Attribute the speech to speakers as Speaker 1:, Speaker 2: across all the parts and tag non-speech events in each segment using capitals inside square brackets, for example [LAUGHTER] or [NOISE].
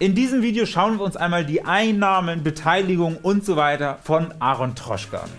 Speaker 1: In diesem Video schauen wir uns einmal die Einnahmen, Beteiligung und so weiter von Aaron Troschke an.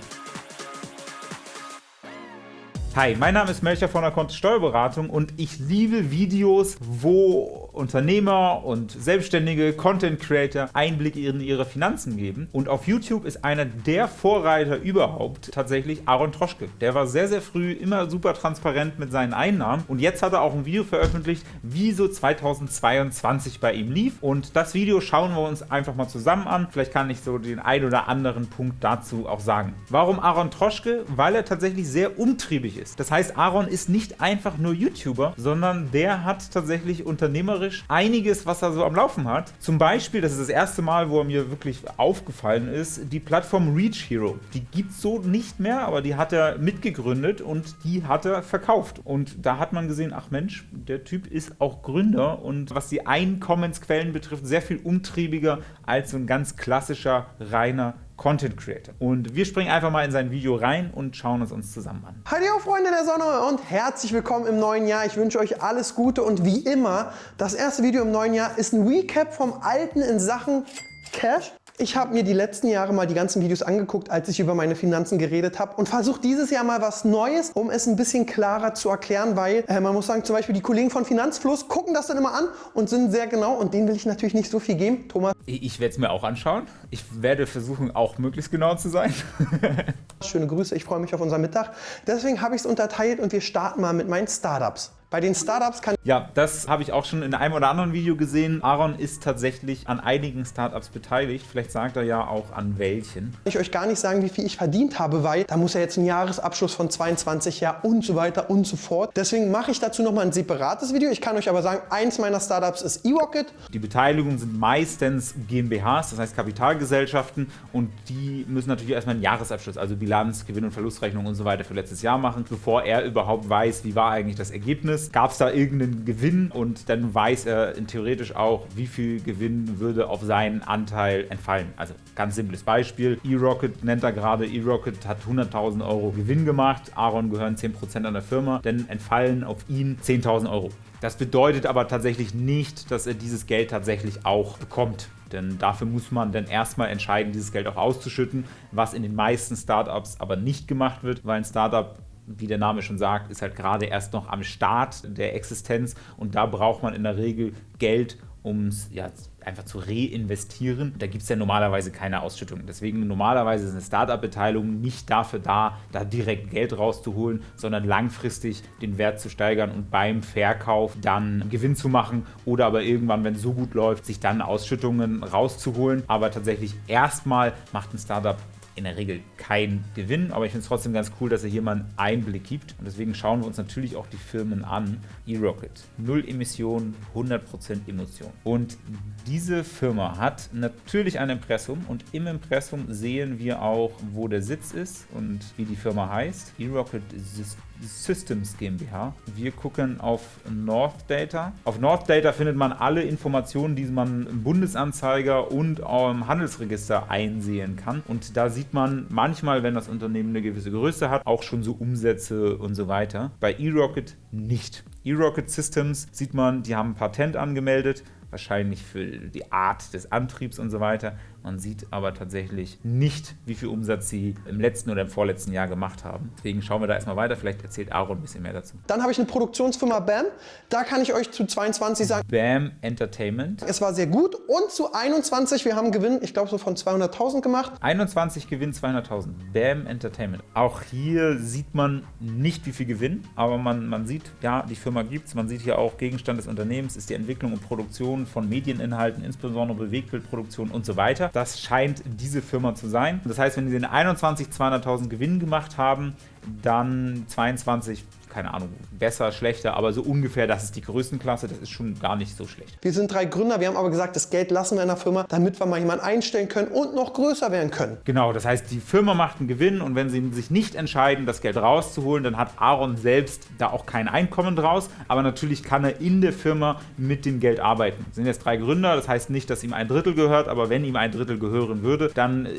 Speaker 1: Hi, mein Name ist Melcher von der Kontist Steuerberatung und ich liebe Videos, wo Unternehmer und selbstständige Content Creator Einblick in ihre Finanzen geben. Und auf YouTube ist einer der Vorreiter überhaupt tatsächlich Aaron Troschke. Der war sehr, sehr früh immer super transparent mit seinen Einnahmen und jetzt hat er auch ein Video veröffentlicht, wie so 2022 bei ihm lief. Und das Video schauen wir uns einfach mal zusammen an. Vielleicht kann ich so den ein oder anderen Punkt dazu auch sagen. Warum Aaron Troschke? Weil er tatsächlich sehr umtriebig ist. Das heißt, Aaron ist nicht einfach nur YouTuber, sondern der hat tatsächlich unternehmerisch einiges, was er so am Laufen hat. Zum Beispiel, das ist das erste Mal, wo er mir wirklich aufgefallen ist, die Plattform Reach Hero. Die gibt es so nicht mehr, aber die hat er mitgegründet und die hat er verkauft. Und da hat man gesehen, ach Mensch, der Typ ist auch Gründer und was die Einkommensquellen betrifft, sehr viel umtriebiger als so ein ganz klassischer, reiner Content Creator. Und wir springen einfach mal in sein Video rein und schauen es uns zusammen an.
Speaker 2: Hallo Freunde der Sonne und herzlich willkommen im neuen Jahr. Ich wünsche euch alles Gute und wie immer, das erste Video im neuen Jahr ist ein Recap vom Alten in Sachen Cash. Ich habe mir die letzten Jahre mal die ganzen Videos angeguckt, als ich über meine Finanzen geredet habe und versuche dieses Jahr mal was Neues, um es ein bisschen klarer zu erklären, weil äh, man muss sagen, zum Beispiel die Kollegen von Finanzfluss gucken das dann immer an und sind sehr genau und denen will ich natürlich nicht so viel geben. Thomas?
Speaker 1: Ich werde es mir auch anschauen. Ich werde versuchen, auch möglichst genau zu sein. [LAUGHS]
Speaker 2: Schöne Grüße, ich freue mich auf unseren Mittag. Deswegen habe ich es unterteilt und wir starten mal mit meinen Startups. Bei den Startups kann
Speaker 1: Ja, das habe ich auch schon in einem oder anderen Video gesehen. Aaron ist tatsächlich an einigen Startups beteiligt. Vielleicht sagt er ja auch an welchen.
Speaker 2: ich euch gar nicht sagen, wie viel ich verdient habe, weil da muss ja jetzt ein Jahresabschluss von 22 Jahren und so weiter und so fort. Deswegen mache ich dazu nochmal ein separates Video. Ich kann euch aber sagen, eins meiner Startups ist eRocket.
Speaker 1: Die Beteiligungen sind meistens GmbHs, das heißt Kapitalgesellschaften und die müssen natürlich erstmal einen Jahresabschluss, also Bilanz, Gewinn- und Verlustrechnung und so weiter für letztes Jahr machen, bevor er überhaupt weiß, wie war eigentlich das Ergebnis gab es da irgendeinen Gewinn und dann weiß er theoretisch auch, wie viel Gewinn würde auf seinen Anteil entfallen. Also ganz simples Beispiel, eRocket nennt er gerade, eRocket hat 100.000 Euro Gewinn gemacht, Aaron gehören 10% an der Firma, dann entfallen auf ihn 10.000 Euro. Das bedeutet aber tatsächlich nicht, dass er dieses Geld tatsächlich auch bekommt. Denn dafür muss man dann erstmal entscheiden, dieses Geld auch auszuschütten, was in den meisten Startups aber nicht gemacht wird, weil ein Startup wie der Name schon sagt, ist halt gerade erst noch am Start der Existenz und da braucht man in der Regel Geld, um es ja, einfach zu reinvestieren. Da gibt es ja normalerweise keine Ausschüttung. Deswegen normalerweise ist eine Startup-Beteiligung nicht dafür da, da direkt Geld rauszuholen, sondern langfristig den Wert zu steigern und beim Verkauf dann Gewinn zu machen oder aber irgendwann, wenn es so gut läuft, sich dann Ausschüttungen rauszuholen. Aber tatsächlich erstmal macht ein Startup in der Regel kein Gewinn, aber ich finde es trotzdem ganz cool, dass er hier mal einen Einblick gibt. Und deswegen schauen wir uns natürlich auch die Firmen an. eRocket, null Emissionen, 100% Emotion. Und diese Firma hat natürlich ein Impressum und im Impressum sehen wir auch, wo der Sitz ist und wie die Firma heißt. eRocket Systems GmbH. Wir gucken auf North Data. Auf North Data findet man alle Informationen, die man im Bundesanzeiger und im Handelsregister einsehen kann. Und da sieht man manchmal, wenn das Unternehmen eine gewisse Größe hat, auch schon so Umsätze und so weiter. Bei eRocket nicht. eRocket Systems sieht man, die haben ein Patent angemeldet, wahrscheinlich für die Art des Antriebs und so weiter. Man sieht aber tatsächlich nicht, wie viel Umsatz sie im letzten oder im vorletzten Jahr gemacht haben. Deswegen schauen wir da erstmal weiter. Vielleicht erzählt Aaron ein bisschen mehr dazu.
Speaker 2: Dann habe ich eine Produktionsfirma BAM. Da kann ich euch zu 22 sagen.
Speaker 1: BAM Entertainment.
Speaker 2: Es war sehr gut. Und zu 21, wir haben Gewinn, ich glaube so von 200.000 gemacht.
Speaker 1: 21 Gewinn, 200.000. BAM Entertainment. Auch hier sieht man nicht, wie viel Gewinn, aber man, man sieht, ja, die Firma gibt es. Man sieht hier auch, Gegenstand des Unternehmens ist die Entwicklung und Produktion von Medieninhalten, insbesondere Bewegtbildproduktion und so weiter. Das scheint diese Firma zu sein. Das heißt, wenn sie in 21 200.000 Gewinn gemacht haben, dann 22 keine Ahnung, besser, schlechter, aber so ungefähr, das ist die Größenklasse, das ist schon gar nicht so schlecht.
Speaker 2: Wir sind drei Gründer, wir haben aber gesagt, das Geld lassen wir in der Firma, damit wir mal jemanden einstellen können und noch größer werden können.
Speaker 1: Genau, das heißt, die Firma macht einen Gewinn und wenn sie sich nicht entscheiden, das Geld rauszuholen, dann hat Aaron selbst da auch kein Einkommen draus, aber natürlich kann er in der Firma mit dem Geld arbeiten. Es sind jetzt drei Gründer, das heißt nicht, dass ihm ein Drittel gehört, aber wenn ihm ein Drittel gehören würde, dann äh,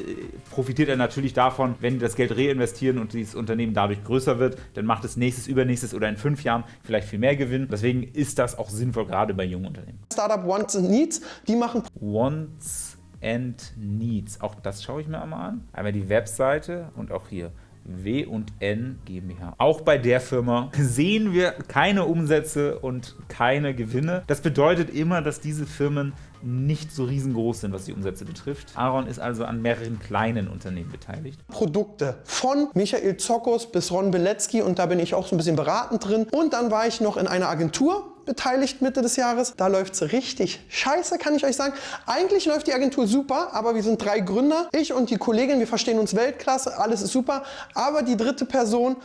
Speaker 1: profitiert er natürlich davon, wenn die das Geld reinvestieren und dieses Unternehmen dadurch größer wird, dann macht es nächstes, über übernächstes oder in fünf Jahren vielleicht viel mehr Gewinn. Deswegen ist das auch sinnvoll, gerade bei jungen Unternehmen.
Speaker 2: Startup Wants and Needs, die machen
Speaker 1: Wants and Needs. Auch das schaue ich mir einmal an. Einmal die Webseite und auch hier W&N GmbH. Auch bei der Firma sehen wir keine Umsätze und keine Gewinne. Das bedeutet immer, dass diese Firmen nicht so riesengroß sind, was die Umsätze betrifft. Aaron ist also an mehreren kleinen Unternehmen beteiligt.
Speaker 2: Produkte von Michael Zokos bis Ron Beletzky und da bin ich auch so ein bisschen beratend drin. Und dann war ich noch in einer Agentur beteiligt Mitte des Jahres. Da läuft es richtig scheiße, kann ich euch sagen. Eigentlich läuft die Agentur super, aber wir sind drei Gründer. Ich und die Kollegin, wir verstehen uns Weltklasse, alles ist super. Aber die dritte Person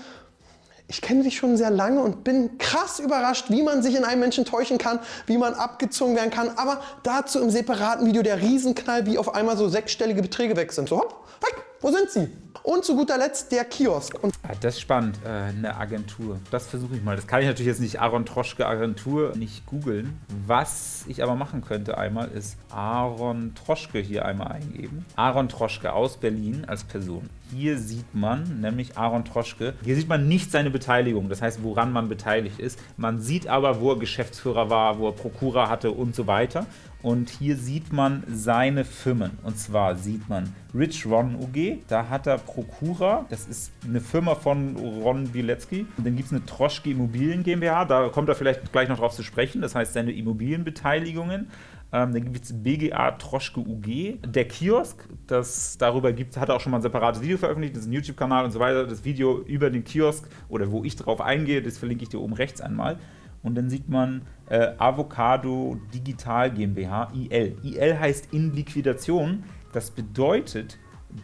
Speaker 2: ich kenne dich schon sehr lange und bin krass überrascht, wie man sich in einem Menschen täuschen kann, wie man abgezogen werden kann. Aber dazu im separaten Video der Riesenknall, wie auf einmal so sechsstellige Beträge weg sind. So hopp, weg, wo sind sie? Und zu guter Letzt der Kiosk. Und
Speaker 1: ah, das ist spannend, äh, eine Agentur. Das versuche ich mal. Das kann ich natürlich jetzt nicht Aaron Troschke Agentur nicht googeln. Was ich aber machen könnte einmal ist Aaron Troschke hier einmal eingeben. Aaron Troschke aus Berlin als Person. Hier sieht man nämlich Aaron Troschke. Hier sieht man nicht seine Beteiligung, das heißt, woran man beteiligt ist. Man sieht aber, wo er Geschäftsführer war, wo er Prokura hatte und so weiter. Und hier sieht man seine Firmen. Und zwar sieht man Rich Ron UG, da hat er Prokura, das ist eine Firma von Ron Bilecki. Und dann gibt es eine Troschke Immobilien GmbH, da kommt er vielleicht gleich noch drauf zu sprechen, das heißt seine Immobilienbeteiligungen. Ähm, dann gibt es BGA Troschke UG. Der Kiosk, das darüber gibt, hat auch schon mal ein separates Video veröffentlicht, das ist ein YouTube-Kanal und so weiter. Das Video über den Kiosk oder wo ich drauf eingehe, das verlinke ich dir oben rechts einmal. Und dann sieht man äh, Avocado Digital GmbH, IL. IL heißt in Liquidation. Das bedeutet,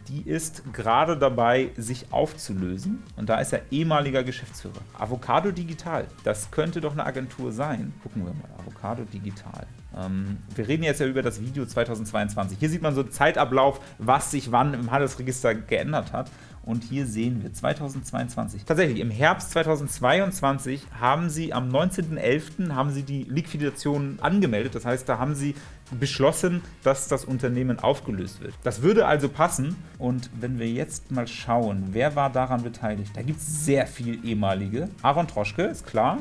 Speaker 1: die ist gerade dabei, sich aufzulösen. Und da ist er ehemaliger Geschäftsführer. Avocado Digital, das könnte doch eine Agentur sein. Gucken wir mal, Avocado Digital. Ähm, wir reden jetzt ja über das Video 2022. Hier sieht man so einen Zeitablauf, was sich wann im Handelsregister geändert hat. Und hier sehen wir 2022. Tatsächlich, im Herbst 2022 haben sie am 19.11. haben sie die Liquidation angemeldet. Das heißt, da haben sie beschlossen, dass das Unternehmen aufgelöst wird. Das würde also passen. Und wenn wir jetzt mal schauen, wer war daran beteiligt? Da gibt es sehr viel ehemalige. Aaron Troschke, ist klar.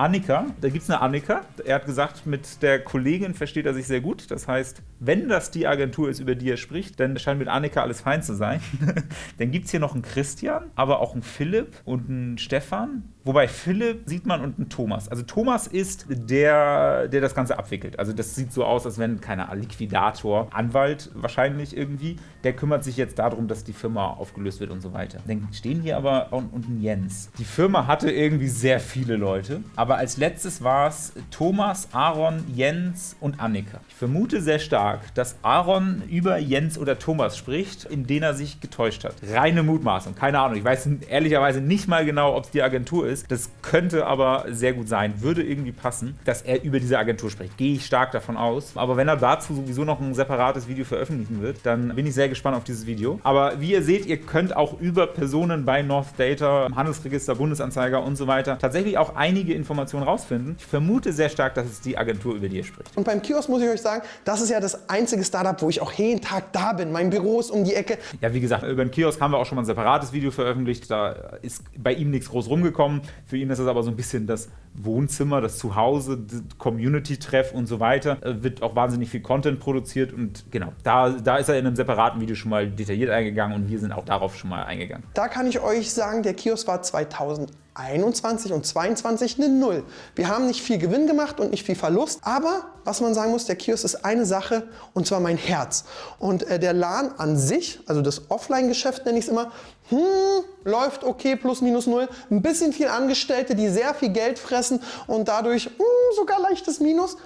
Speaker 1: Annika, da gibt es eine Annika. Er hat gesagt, mit der Kollegin versteht er sich sehr gut. Das heißt, wenn das die Agentur ist, über die er spricht, dann scheint mit Annika alles fein zu sein. [LAUGHS] dann gibt es hier noch einen Christian, aber auch einen Philipp und einen Stefan. Wobei Philipp sieht man und Thomas. Also Thomas ist der, der das Ganze abwickelt. Also das sieht so aus, als wenn, keine Liquidator, Anwalt wahrscheinlich irgendwie, der kümmert sich jetzt darum, dass die Firma aufgelöst wird und so weiter. Dann stehen hier aber unten Jens. Die Firma hatte irgendwie sehr viele Leute, aber als letztes war es Thomas, Aaron, Jens und Annika. Ich vermute sehr stark, dass Aaron über Jens oder Thomas spricht, in denen er sich getäuscht hat. Reine Mutmaßung, keine Ahnung. Ich weiß ehrlicherweise nicht mal genau, ob es die Agentur ist. Das könnte aber sehr gut sein, würde irgendwie passen, dass er über diese Agentur spricht. Gehe ich stark davon aus. Aber wenn er dazu sowieso noch ein separates Video veröffentlichen wird, dann bin ich sehr gespannt auf dieses Video. Aber wie ihr seht, ihr könnt auch über Personen bei North Data, Handelsregister, Bundesanzeiger und so weiter tatsächlich auch einige Informationen rausfinden. Ich vermute sehr stark, dass es die Agentur über die ihr spricht.
Speaker 2: Und beim Kiosk muss ich euch sagen, das ist ja das einzige Startup, wo ich auch jeden Tag da bin. Mein Büro ist um die Ecke.
Speaker 1: Ja, wie gesagt, über den Kiosk haben wir auch schon mal ein separates Video veröffentlicht. Da ist bei ihm nichts groß rumgekommen. Für ihn ist es aber so ein bisschen das Wohnzimmer, das Zuhause, Community-Treff und so weiter. Äh, wird auch wahnsinnig viel Content produziert und genau, da, da ist er in einem separaten Video schon mal detailliert eingegangen und wir sind auch darauf schon mal eingegangen.
Speaker 2: Da kann ich euch sagen, der Kiosk war 2000 21 und 22 eine Null. Wir haben nicht viel Gewinn gemacht und nicht viel Verlust, aber was man sagen muss, der Kiosk ist eine Sache und zwar mein Herz. Und äh, der LAN an sich, also das Offline-Geschäft nenne ich es immer, hm, läuft okay, plus minus null. Ein bisschen viel Angestellte, die sehr viel Geld fressen und dadurch hm, sogar leichtes Minus.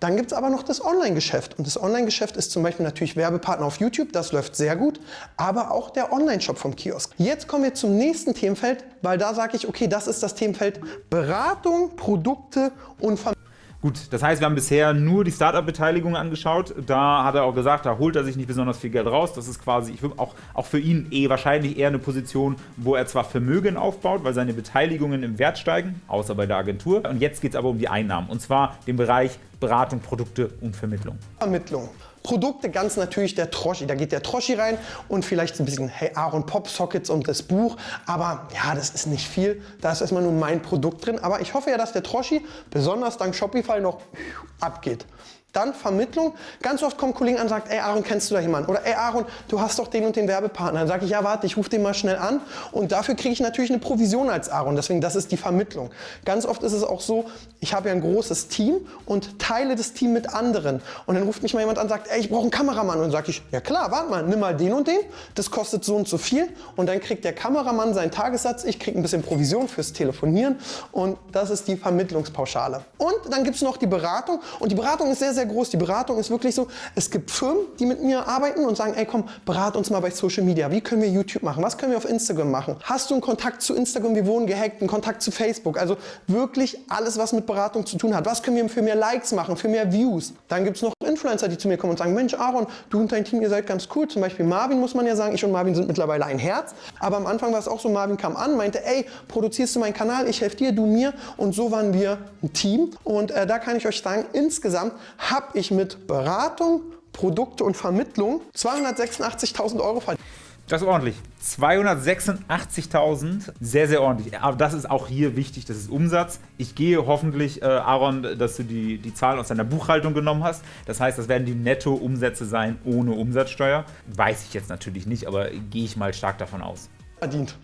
Speaker 2: Dann gibt es aber noch das Online-Geschäft. Und das Online-Geschäft ist zum Beispiel natürlich Werbepartner auf YouTube, das läuft sehr gut, aber auch der Online-Shop vom Kiosk. Jetzt kommen wir zum nächsten Themenfeld, weil da sage ich, okay, das ist das Themenfeld Beratung, Produkte und Vermittlung.
Speaker 1: Gut, das heißt, wir haben bisher nur die Startup-Beteiligung angeschaut. Da hat er auch gesagt, da holt er sich nicht besonders viel Geld raus. Das ist quasi, ich auch, auch für ihn eh wahrscheinlich eher eine Position, wo er zwar Vermögen aufbaut, weil seine Beteiligungen im Wert steigen, außer bei der Agentur. Und jetzt geht es aber um die Einnahmen. Und zwar den Bereich Beratung, Produkte und Vermittlung.
Speaker 2: Vermittlung. Produkte ganz natürlich der Troschi. Da geht der Troschi rein und vielleicht ein bisschen Hey Aaron Pop Sockets und das Buch. Aber ja, das ist nicht viel. Da ist erstmal nur mein Produkt drin. Aber ich hoffe ja, dass der Troschi besonders dank Shopify noch abgeht. Dann Vermittlung. Ganz oft kommen Kollegen an und sagen, ey Aaron, kennst du da jemanden? Oder ey Aaron, du hast doch den und den Werbepartner. Dann sage ich, ja warte, ich rufe den mal schnell an. Und dafür kriege ich natürlich eine Provision als Aaron. Deswegen, das ist die Vermittlung. Ganz oft ist es auch so, ich habe ja ein großes Team und teile das Team mit anderen. Und dann ruft mich mal jemand an und sagt, ey, ich brauche einen Kameramann. Und dann sage ich, ja klar, warte mal, nimm mal den und den. Das kostet so und so viel. Und dann kriegt der Kameramann seinen Tagessatz. Ich kriege ein bisschen Provision fürs Telefonieren. Und das ist die Vermittlungspauschale. Und dann gibt es noch die Beratung. Und die Beratung ist sehr, sehr groß. Die Beratung ist wirklich so, es gibt Firmen, die mit mir arbeiten und sagen, ey komm, berat uns mal bei Social Media. Wie können wir YouTube machen? Was können wir auf Instagram machen? Hast du einen Kontakt zu Instagram? Wir wurden gehackt. Einen Kontakt zu Facebook? Also wirklich alles, was mit Beratung zu tun hat. Was können wir für mehr Likes machen? Für mehr Views? Dann gibt es noch Influencer, die zu mir kommen und sagen, Mensch Aaron, du und dein Team, ihr seid ganz cool. Zum Beispiel Marvin muss man ja sagen, ich und Marvin sind mittlerweile ein Herz. Aber am Anfang war es auch so, Marvin kam an, meinte, ey, produzierst du meinen Kanal? Ich helfe dir, du mir. Und so waren wir ein Team. Und äh, da kann ich euch sagen, insgesamt habe ich mit Beratung, Produkte und Vermittlung 286.000 Euro verdient.
Speaker 1: Das ist ordentlich. 286.000, sehr, sehr ordentlich. Aber das ist auch hier wichtig, das ist Umsatz. Ich gehe hoffentlich, äh, Aaron, dass du die, die Zahlen aus deiner Buchhaltung genommen hast. Das heißt, das werden die Netto-Umsätze sein ohne Umsatzsteuer. Weiß ich jetzt natürlich nicht, aber gehe ich mal stark davon aus.
Speaker 2: Verdient.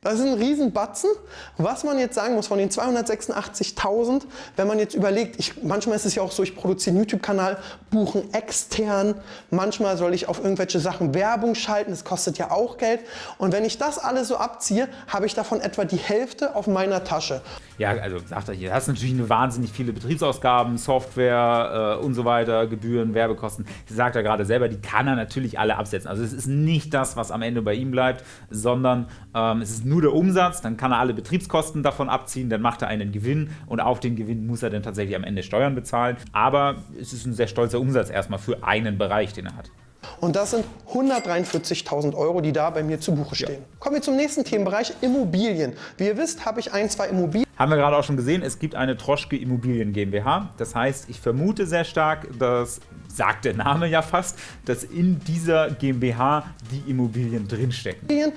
Speaker 2: Das ist ein Riesenbatzen. Was man jetzt sagen muss, von den 286.000, wenn man jetzt überlegt, ich, manchmal ist es ja auch so, ich produziere einen YouTube-Kanal, buchen extern, manchmal soll ich auf irgendwelche Sachen Werbung schalten, das kostet ja auch Geld. Und wenn ich das alles so abziehe, habe ich davon etwa die Hälfte auf meiner Tasche.
Speaker 1: Ja, also sagt er hier, hast natürlich wahnsinnig viele Betriebsausgaben, Software äh, und so weiter, Gebühren, Werbekosten. Sie sagt er gerade selber, die kann er natürlich alle absetzen. Also es ist nicht das, was am Ende bei ihm bleibt, sondern ähm, es ist nur der Umsatz, dann kann er alle Betriebskosten davon abziehen, dann macht er einen Gewinn und auf den Gewinn muss er dann tatsächlich am Ende Steuern bezahlen. Aber es ist ein sehr stolzer Umsatz erstmal für einen Bereich, den er hat.
Speaker 2: Und das sind 143.000 Euro, die da bei mir zu Buche stehen. Ja. Kommen wir zum nächsten Themenbereich, Immobilien. Wie ihr wisst, habe ich ein, zwei Immobilien.
Speaker 1: Haben wir gerade auch schon gesehen, es gibt eine Troschke Immobilien GmbH. Das heißt, ich vermute sehr stark, das sagt der Name ja fast, dass in dieser GmbH die Immobilien drinstecken.
Speaker 2: Äh,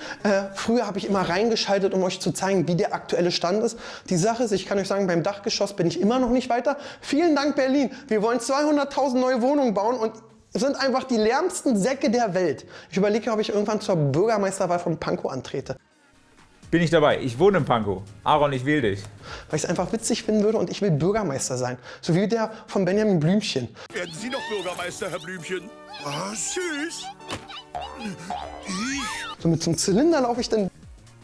Speaker 2: früher habe ich immer reingeschaltet, um euch zu zeigen, wie der aktuelle Stand ist. Die Sache ist, ich kann euch sagen, beim Dachgeschoss bin ich immer noch nicht weiter. Vielen Dank Berlin. Wir wollen 200.000 neue Wohnungen bauen und es sind einfach die lärmsten Säcke der Welt. Ich überlege, ob ich irgendwann zur Bürgermeisterwahl von Pankow antrete.
Speaker 1: Bin ich dabei. Ich wohne in Pankow. Aaron, ich wähle dich.
Speaker 2: Weil ich es einfach witzig finden würde und ich will Bürgermeister sein. So wie der von Benjamin Blümchen.
Speaker 3: Werden Sie noch Bürgermeister, Herr Blümchen? Ah, süß.
Speaker 2: So mit so einem Zylinder laufe ich dann.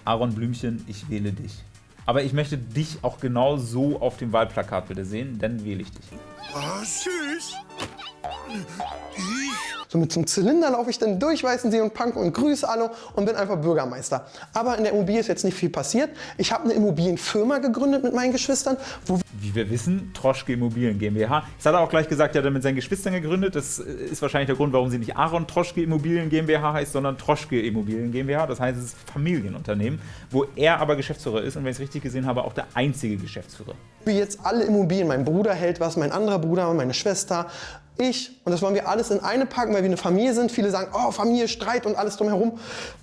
Speaker 1: Aaron Blümchen, ich wähle dich. Aber ich möchte dich auch genau so auf dem Wahlplakat bitte sehen, dann wähle ich dich.
Speaker 3: Ah, süß.
Speaker 2: So mit so einem Zylinder laufe ich dann durch Weißensee und Pankow und grüße alle und bin einfach Bürgermeister. Aber in der Immobilie ist jetzt nicht viel passiert. Ich habe eine Immobilienfirma gegründet mit meinen Geschwistern.
Speaker 1: Wie wir wissen, Troschke Immobilien GmbH. Das hat er auch gleich gesagt, er hat er mit seinen Geschwistern gegründet. Das ist wahrscheinlich der Grund, warum sie nicht Aaron Troschke Immobilien GmbH heißt, sondern Troschke Immobilien GmbH. Das heißt, es ist Familienunternehmen, wo er aber Geschäftsführer ist und wenn ich es richtig gesehen habe, auch der einzige Geschäftsführer.
Speaker 2: Wie jetzt alle Immobilien. Mein Bruder hält was, mein anderer Bruder, meine Schwester, ich und das wollen wir alles in eine packen, weil wir eine Familie sind. Viele sagen, oh, Familie, Streit und alles drumherum.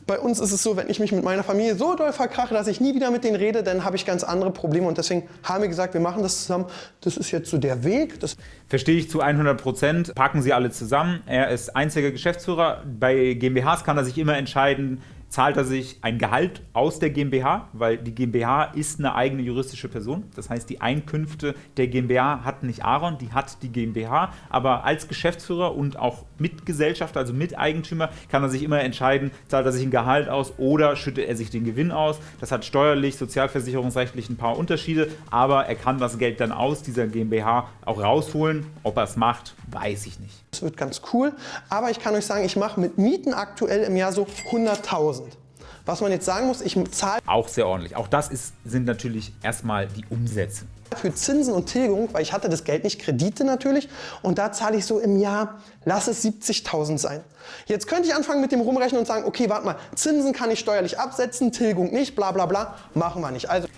Speaker 2: Bei uns ist es so, wenn ich mich mit meiner Familie so doll verkrache, dass ich nie wieder mit denen rede, dann habe ich ganz andere Probleme. Und deswegen haben wir gesagt, wir machen das zusammen. Das ist jetzt so der Weg. Das
Speaker 1: Verstehe ich zu 100 Prozent. Packen Sie alle zusammen. Er ist einziger Geschäftsführer. Bei GmbHs kann er sich immer entscheiden, zahlt er sich ein Gehalt aus der GmbH, weil die GmbH ist eine eigene juristische Person. Das heißt, die Einkünfte der GmbH hat nicht Aaron, die hat die GmbH. Aber als Geschäftsführer und auch Mitgesellschafter, also Miteigentümer, kann er sich immer entscheiden, zahlt er sich ein Gehalt aus oder schüttet er sich den Gewinn aus. Das hat steuerlich, sozialversicherungsrechtlich ein paar Unterschiede, aber er kann das Geld dann aus dieser GmbH auch rausholen. Ob er es macht, weiß ich nicht.
Speaker 2: Das wird ganz cool, aber ich kann euch sagen, ich mache mit Mieten aktuell im Jahr so 100.000. Was man jetzt sagen muss, ich zahle...
Speaker 1: Auch sehr ordentlich. Auch das ist, sind natürlich erstmal die Umsätze.
Speaker 2: Für Zinsen und Tilgung, weil ich hatte das Geld nicht, Kredite natürlich. Und da zahle ich so im Jahr, lass es 70.000 sein. Jetzt könnte ich anfangen mit dem Rumrechnen und sagen, okay, warte mal, Zinsen kann ich steuerlich absetzen, Tilgung nicht, bla bla bla. Machen wir nicht. Also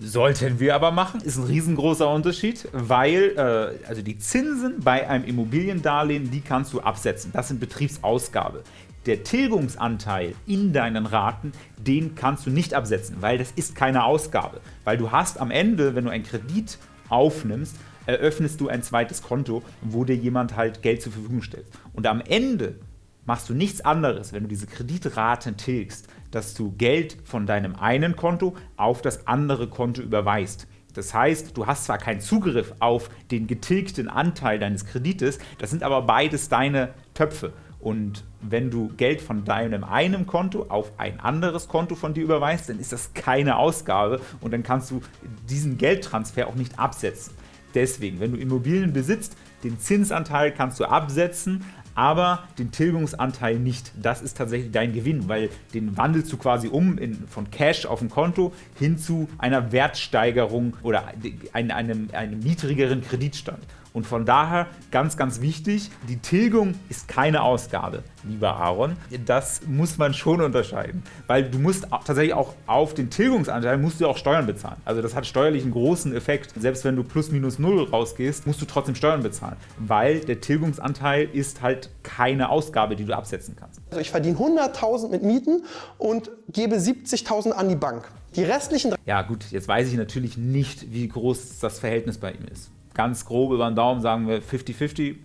Speaker 1: Sollten wir aber machen, ist ein riesengroßer Unterschied, weil äh, also die Zinsen bei einem Immobiliendarlehen, die kannst du absetzen. Das sind Betriebsausgabe. Der Tilgungsanteil in deinen Raten, den kannst du nicht absetzen, weil das ist keine Ausgabe. Weil du hast am Ende, wenn du einen Kredit aufnimmst, eröffnest du ein zweites Konto, wo dir jemand halt Geld zur Verfügung stellt. Und am Ende machst du nichts anderes, wenn du diese Kreditraten tilgst, dass du Geld von deinem einen Konto auf das andere Konto überweist. Das heißt, du hast zwar keinen Zugriff auf den getilgten Anteil deines Kredites, das sind aber beides deine Töpfe. Und wenn du Geld von deinem einen Konto auf ein anderes Konto von dir überweist, dann ist das keine Ausgabe und dann kannst du diesen Geldtransfer auch nicht absetzen. Deswegen, wenn du Immobilien besitzt, den Zinsanteil kannst du absetzen, aber den Tilgungsanteil nicht. Das ist tatsächlich dein Gewinn, weil den wandelst du quasi um in, von Cash auf ein Konto hin zu einer Wertsteigerung oder einem, einem, einem niedrigeren Kreditstand. Und von daher ganz, ganz wichtig, die Tilgung ist keine Ausgabe, lieber Aaron. Das muss man schon unterscheiden, weil du musst tatsächlich auch auf den Tilgungsanteil musst du auch Steuern bezahlen. Also das hat steuerlich einen großen Effekt. Selbst wenn du plus minus null rausgehst, musst du trotzdem Steuern bezahlen, weil der Tilgungsanteil ist halt keine Ausgabe, die du absetzen kannst.
Speaker 2: Also ich verdiene 100.000 mit Mieten und gebe 70.000 an die Bank. Die restlichen...
Speaker 1: Ja gut, jetzt weiß ich natürlich nicht, wie groß das Verhältnis bei ihm ist ganz grob über den Daumen sagen wir 50-50,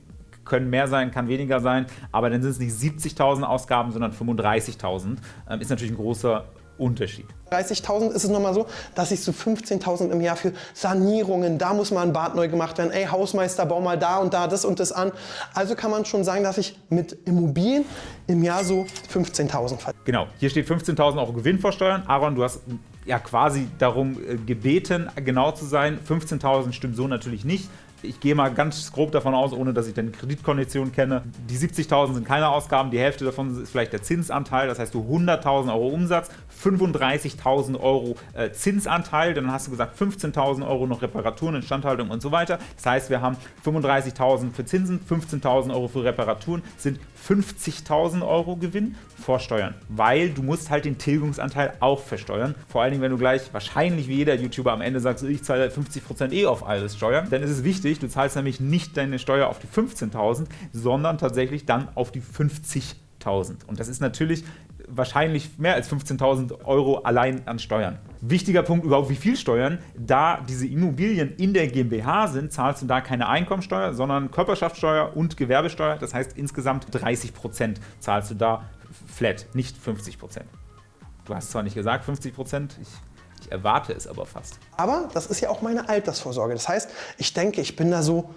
Speaker 1: können mehr sein, kann weniger sein, aber dann sind es nicht 70.000 Ausgaben, sondern 35.000. Ähm, ist natürlich ein großer Unterschied.
Speaker 2: 30.000 ist es nochmal so, dass ich so 15.000 im Jahr für Sanierungen, da muss mal ein Bad neu gemacht werden, ey Hausmeister, bau mal da und da das und das an. Also kann man schon sagen, dass ich mit Immobilien im Jahr so 15.000 verdiene.
Speaker 1: Genau, hier steht 15.000 Euro Gewinn vorsteuern. Aaron, du hast ja quasi darum äh, gebeten, genau zu sein. 15.000 stimmt so natürlich nicht. Ich gehe mal ganz grob davon aus, ohne dass ich deine Kreditkondition kenne. Die 70.000 sind keine Ausgaben, die Hälfte davon ist vielleicht der Zinsanteil, das heißt du 100.000 Euro Umsatz, 35.000 Euro äh, Zinsanteil, dann hast du gesagt 15.000 Euro noch Reparaturen, Instandhaltung und so weiter. Das heißt, wir haben 35.000 für Zinsen, 15.000 Euro für Reparaturen, sind 50.000 Euro Gewinn vor Steuern, weil du musst halt den Tilgungsanteil auch versteuern. Vor allen Dingen, wenn du gleich wahrscheinlich wie jeder YouTuber am Ende sagst, ich zahle 50% eh auf alles Steuern, dann ist es wichtig, du zahlst nämlich nicht deine Steuer auf die 15.000, sondern tatsächlich dann auf die 50.000. Und das ist natürlich wahrscheinlich mehr als 15.000 Euro allein an Steuern. Wichtiger Punkt überhaupt, wie viel Steuern, da diese Immobilien in der GmbH sind, zahlst du da keine Einkommensteuer, sondern Körperschaftssteuer und Gewerbesteuer. Das heißt, insgesamt 30% zahlst du da flat, nicht 50%. Du hast zwar nicht gesagt 50%, ich ich erwarte es aber fast.
Speaker 2: Aber das ist ja auch meine Altersvorsorge. Das heißt, ich denke, ich bin da so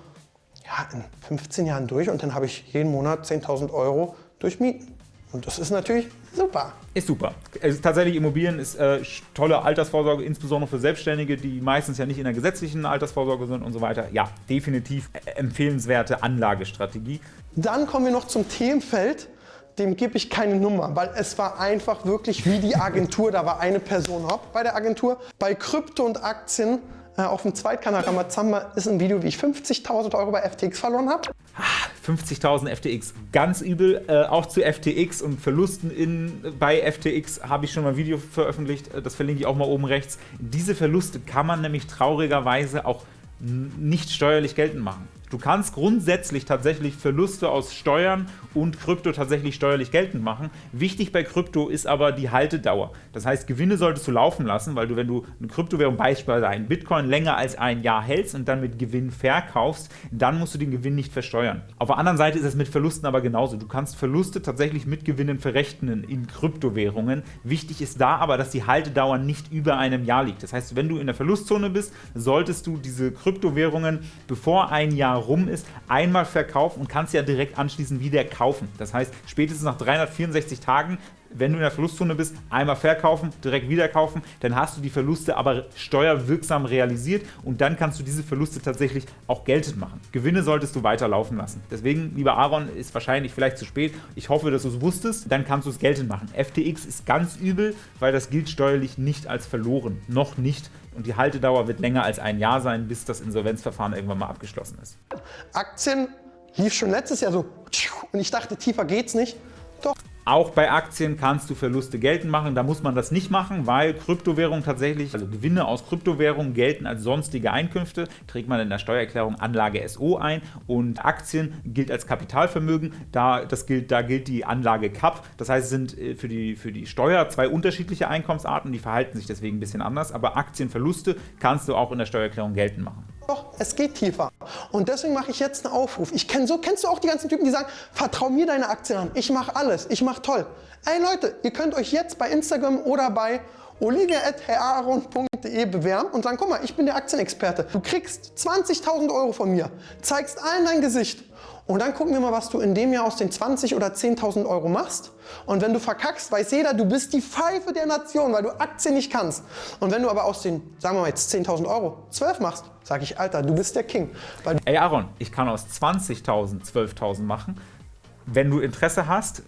Speaker 2: ja, in 15 Jahren durch und dann habe ich jeden Monat 10.000 Euro durch Mieten. Und das ist natürlich super.
Speaker 1: Ist super. Es ist tatsächlich Immobilien ist äh, tolle Altersvorsorge, insbesondere für Selbstständige, die meistens ja nicht in der gesetzlichen Altersvorsorge sind und so weiter. Ja, definitiv empfehlenswerte Anlagestrategie.
Speaker 2: Dann kommen wir noch zum Themenfeld. Dem gebe ich keine Nummer, weil es war einfach wirklich wie die Agentur. Da war eine Person hopp bei der Agentur. Bei Krypto und Aktien äh, auf dem Zweitkanal Ramazamba ist ein Video, wie ich 50.000 Euro bei FTX verloren habe.
Speaker 1: 50.000 ah, FTX, ganz übel. Äh, auch zu FTX und Verlusten in, bei FTX habe ich schon mal ein Video veröffentlicht, äh, das verlinke ich auch mal oben rechts. Diese Verluste kann man nämlich traurigerweise auch nicht steuerlich geltend machen. Du kannst grundsätzlich tatsächlich Verluste aus Steuern und Krypto tatsächlich steuerlich geltend machen. Wichtig bei Krypto ist aber die Haltedauer. Das heißt, Gewinne solltest du laufen lassen, weil du, wenn du eine Kryptowährung, beispielsweise einen Bitcoin, länger als ein Jahr hältst und dann mit Gewinn verkaufst, dann musst du den Gewinn nicht versteuern. Auf der anderen Seite ist es mit Verlusten aber genauso. Du kannst Verluste tatsächlich mit Gewinnen verrechnen in Kryptowährungen. Wichtig ist da aber, dass die Haltedauer nicht über einem Jahr liegt. Das heißt, wenn du in der Verlustzone bist, solltest du diese Kryptowährungen, bevor ein Jahr rum ist, einmal verkaufen und kannst ja direkt anschließend wieder kaufen. Das heißt, spätestens nach 364 Tagen wenn du in der Verlustzone bist, einmal verkaufen, direkt wieder kaufen, dann hast du die Verluste aber steuerwirksam realisiert und dann kannst du diese Verluste tatsächlich auch geltend machen. Gewinne solltest du weiter laufen lassen. Deswegen, lieber Aaron, ist wahrscheinlich vielleicht zu spät. Ich hoffe, dass du es wusstest, dann kannst du es geltend machen. FTX ist ganz übel, weil das gilt steuerlich nicht als verloren. Noch nicht und die Haltedauer wird länger als ein Jahr sein, bis das Insolvenzverfahren irgendwann mal abgeschlossen ist.
Speaker 2: Aktien lief schon letztes Jahr so und ich dachte, tiefer geht's nicht. Doch.
Speaker 1: Auch bei Aktien kannst du Verluste geltend machen. Da muss man das nicht machen, weil Kryptowährungen tatsächlich, also Gewinne aus Kryptowährungen gelten als sonstige Einkünfte, trägt man in der Steuererklärung Anlage SO ein und Aktien gilt als Kapitalvermögen. Da, das gilt, da gilt die Anlage CAP. Das heißt, es sind äh, für die, für die Steuer zwei unterschiedliche Einkommensarten, die verhalten sich deswegen ein bisschen anders. Aber Aktienverluste kannst du auch in der Steuererklärung geltend machen.
Speaker 2: Doch, es geht tiefer. Und deswegen mache ich jetzt einen Aufruf. Ich kenne so, kennst du auch die ganzen Typen, die sagen, vertrau mir deine Aktien an. Ich mache alles. Ich mache toll. Ey Leute, ihr könnt euch jetzt bei Instagram oder bei olivia.heraron.de bewerben und sagen, guck mal, ich bin der Aktienexperte. Du kriegst 20.000 Euro von mir, zeigst allen dein Gesicht und dann gucken wir mal, was du in dem Jahr aus den 20 oder 10.000 Euro machst. Und wenn du verkackst, weiß jeder, du bist die Pfeife der Nation, weil du Aktien nicht kannst. Und wenn du aber aus den, sagen wir mal jetzt 10.000 Euro, 12 machst, sage ich, Alter, du bist der King.
Speaker 1: Weil Ey Aaron, ich kann aus 20.000 12.000 machen. Wenn du Interesse hast,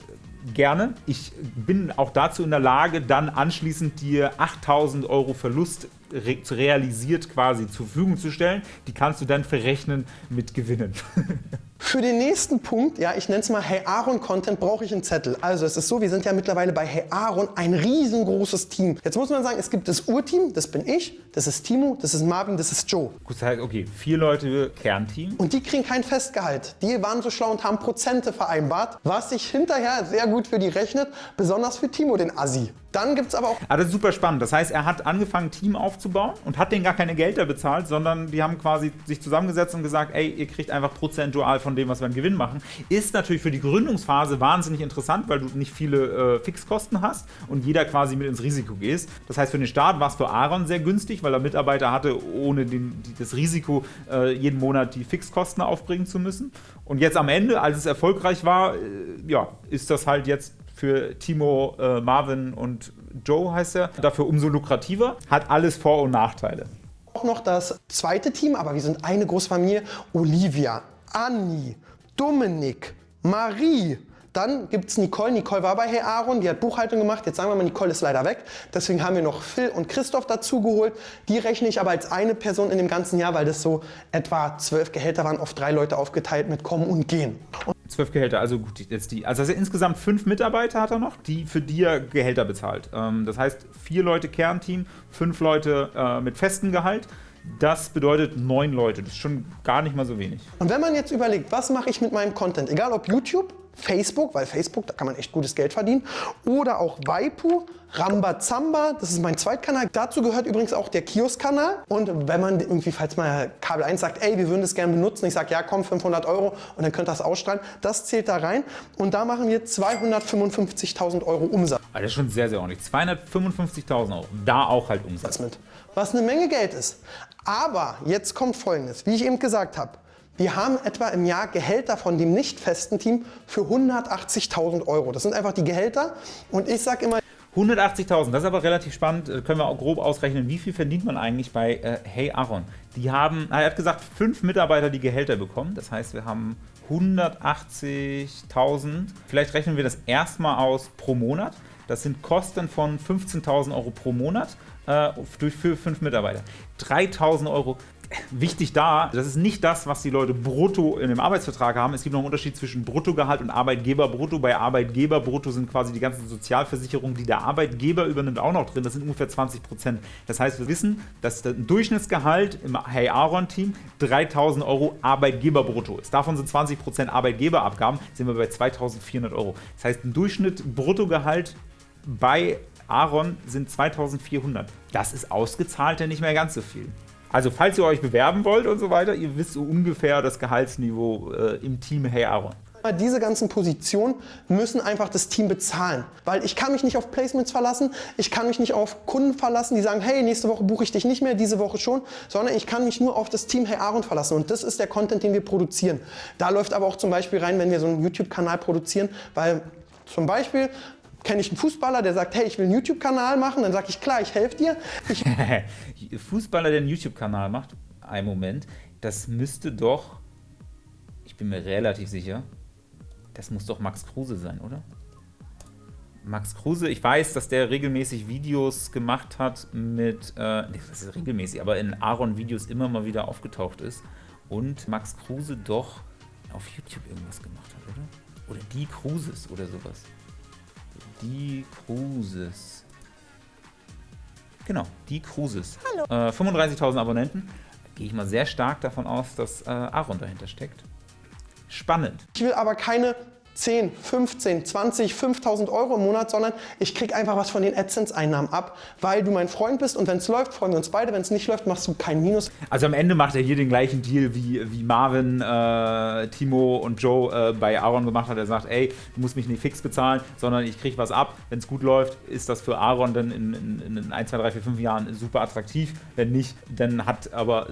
Speaker 1: gerne. Ich bin auch dazu in der Lage, dann anschließend dir 8000 Euro Verlust re realisiert quasi zur Verfügung zu stellen. Die kannst du dann verrechnen mit Gewinnen. [LAUGHS]
Speaker 2: Für den nächsten Punkt, ja, ich nenne es mal Hey Aaron Content, brauche ich einen Zettel. Also es ist so, wir sind ja mittlerweile bei Hey Aaron ein riesengroßes Team. Jetzt muss man sagen, es gibt das Urteam, das bin ich, das ist Timo, das ist Marvin, das ist Joe.
Speaker 1: Gut, okay, vier Leute Kernteam.
Speaker 2: Und die kriegen kein Festgehalt. Die waren so schlau und haben Prozente vereinbart, was sich hinterher sehr gut für die rechnet, besonders für Timo, den Assi. Dann gibt es aber auch...
Speaker 1: Ah, das ist super spannend. Das heißt, er hat angefangen, ein Team aufzubauen und hat denen gar keine Gelder bezahlt, sondern die haben quasi sich zusammengesetzt und gesagt, ey, ihr kriegt einfach prozentual von dem, was wir an Gewinn machen. Ist natürlich für die Gründungsphase wahnsinnig interessant, weil du nicht viele äh, Fixkosten hast und jeder quasi mit ins Risiko gehst. Das heißt, für den Start war es für Aaron sehr günstig, weil er Mitarbeiter hatte, ohne den, das Risiko, äh, jeden Monat die Fixkosten aufbringen zu müssen. Und jetzt am Ende, als es erfolgreich war, äh, ja, ist das halt jetzt für Timo, äh, Marvin und Joe heißt er, dafür umso lukrativer, hat alles Vor- und Nachteile.
Speaker 2: Auch noch das zweite Team, aber wir sind eine Großfamilie, Olivia, Anni, Dominik, Marie, dann gibt es Nicole. Nicole war bei Herr Aaron, die hat Buchhaltung gemacht. Jetzt sagen wir mal, Nicole ist leider weg. Deswegen haben wir noch Phil und Christoph dazu geholt. Die rechne ich aber als eine Person in dem ganzen Jahr, weil das so etwa zwölf Gehälter waren, auf drei Leute aufgeteilt mit Kommen und Gehen. Und
Speaker 1: Zwölf Gehälter, also gut, jetzt die. Also, insgesamt fünf Mitarbeiter hat er noch, die für die er Gehälter bezahlt. Ähm, das heißt, vier Leute Kernteam, fünf Leute äh, mit festem Gehalt. Das bedeutet neun Leute. Das ist schon gar nicht mal so wenig.
Speaker 2: Und wenn man jetzt überlegt, was mache ich mit meinem Content, egal ob YouTube, Facebook, weil Facebook, da kann man echt gutes Geld verdienen. Oder auch Waipu, Rambazamba, das ist mein Zweitkanal. Dazu gehört übrigens auch der Kiosk-Kanal. Und wenn man irgendwie, falls mal Kabel 1 sagt, ey, wir würden das gerne benutzen, ich sage, ja komm, 500 Euro und dann könnt ihr das ausstrahlen. Das zählt da rein. Und da machen wir 255.000 Euro Umsatz.
Speaker 1: Also das ist schon sehr, sehr ordentlich. 255.000 Euro. Da auch halt Umsatz.
Speaker 2: Mit. Was eine Menge Geld ist. Aber jetzt kommt Folgendes, wie ich eben gesagt habe. Wir haben etwa im Jahr Gehälter von dem nicht festen Team für 180.000 Euro. Das sind einfach die Gehälter und ich sage immer...
Speaker 1: 180.000, das ist aber relativ spannend. Äh, können wir auch grob ausrechnen, wie viel verdient man eigentlich bei äh, Hey Aaron? Die haben, er hat gesagt, fünf Mitarbeiter, die Gehälter bekommen. Das heißt, wir haben 180.000. Vielleicht rechnen wir das erstmal aus pro Monat. Das sind Kosten von 15.000 Euro pro Monat äh, für fünf Mitarbeiter. 3.000 Euro wichtig da, das ist nicht das, was die Leute brutto in dem Arbeitsvertrag haben. Es gibt noch einen Unterschied zwischen Bruttogehalt und Arbeitgeberbrutto. Bei Arbeitgeberbrutto sind quasi die ganzen Sozialversicherungen, die der Arbeitgeber übernimmt, auch noch drin. Das sind ungefähr 20 Prozent. Das heißt, wir wissen, dass ein Durchschnittsgehalt im Hey Aaron Team 3000 Euro Arbeitgeberbrutto ist. Davon sind 20 Prozent Arbeitgeberabgaben, sind wir bei 2400 Euro. Das heißt, ein Durchschnitt Bruttogehalt bei Aaron sind 2400. Das ist ausgezahlt ja nicht mehr ganz so viel. Also falls ihr euch bewerben wollt und so weiter, ihr wisst so ungefähr das Gehaltsniveau äh, im Team Hey Aaron.
Speaker 2: Diese ganzen Positionen müssen einfach das Team bezahlen. Weil ich kann mich nicht auf Placements verlassen, ich kann mich nicht auf Kunden verlassen, die sagen, hey, nächste Woche buche ich dich nicht mehr, diese Woche schon, sondern ich kann mich nur auf das Team Hey Aaron verlassen. Und das ist der Content, den wir produzieren. Da läuft aber auch zum Beispiel rein, wenn wir so einen YouTube-Kanal produzieren, weil zum Beispiel kenne ich einen Fußballer, der sagt, hey, ich will einen YouTube-Kanal machen, dann sage ich, klar, ich helfe dir. Ich [LAUGHS]
Speaker 1: Fußballer, der einen YouTube-Kanal macht, ein Moment, das müsste doch, ich bin mir relativ sicher, das muss doch Max Kruse sein, oder? Max Kruse, ich weiß, dass der regelmäßig Videos gemacht hat mit, äh, das ist regelmäßig, aber in Aaron-Videos immer mal wieder aufgetaucht ist und Max Kruse doch auf YouTube irgendwas gemacht hat, oder? Oder die Kruses oder sowas. Die Cruises. Genau, die Cruises. Hallo. Äh, 35.000 Abonnenten. Gehe ich mal sehr stark davon aus, dass äh, Aaron dahinter steckt. Spannend.
Speaker 2: Ich will aber keine 10, 15, 20, 5000 Euro im Monat, sondern ich kriege einfach was von den AdSense-Einnahmen ab, weil du mein Freund bist und wenn es läuft, freuen wir uns beide. Wenn es nicht läuft, machst du kein Minus.
Speaker 1: Also am Ende macht er hier den gleichen Deal, wie, wie Marvin, äh, Timo und Joe äh, bei Aaron gemacht hat. Er sagt, ey, du musst mich nicht fix bezahlen, sondern ich kriege was ab. Wenn es gut läuft, ist das für Aaron dann in, in, in 1, 2, 3, 4, 5 Jahren super attraktiv. Wenn nicht, dann hat aber,